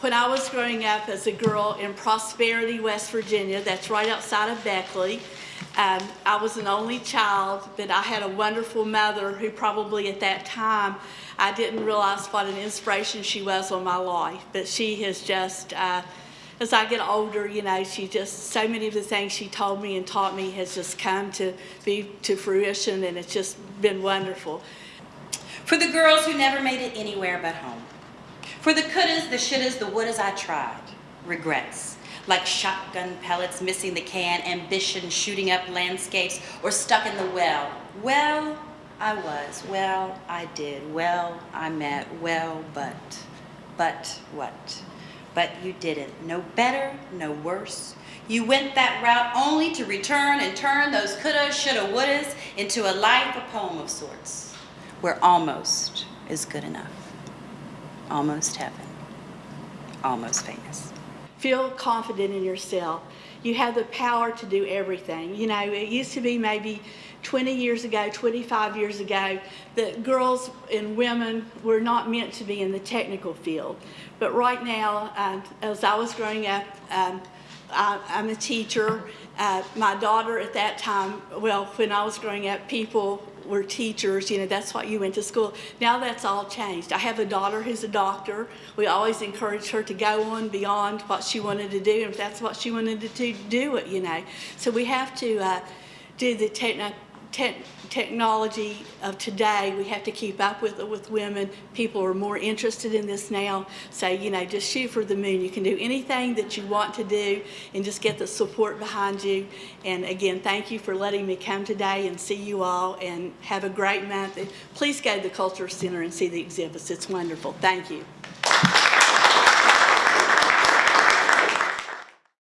When I was growing up as a girl in Prosperity, West Virginia, that's right outside of Beckley, um, I was an only child, but I had a wonderful mother who probably at that time, I didn't realize what an inspiration she was on my life. But she has just, uh, as I get older, you know, she just, so many of the things she told me and taught me has just come to be to fruition and it's just been wonderful. For the girls who never made it anywhere but home. For the couldas, the shouldas, the wouldas I tried. Regrets. Like shotgun pellets missing the can, ambition shooting up landscapes, or stuck in the well. Well, I was. Well, I did. Well, I met. Well, but. But what? But you didn't. No better, no worse. You went that route only to return and turn those coulda, shoulda, wouldas into a life, a poem of sorts, where almost is good enough. Almost heaven. Almost famous. Feel confident in yourself. You have the power to do everything. You know, it used to be maybe 20 years ago, 25 years ago, that girls and women were not meant to be in the technical field. But right now, um, as I was growing up, um, I, I'm a teacher. Uh, my daughter at that time, well, when I was growing up, people were teachers, you know, that's what you went to school. Now that's all changed. I have a daughter who's a doctor. We always encouraged her to go on beyond what she wanted to do, and if that's what she wanted to do, do it, you know. So we have to uh, do the techno te technology of today, we have to keep up with with women. People are more interested in this now. So, you know, just shoot for the moon. You can do anything that you want to do and just get the support behind you. And again, thank you for letting me come today and see you all and have a great month. And please go to the Culture Center and see the exhibits. It's wonderful. Thank you.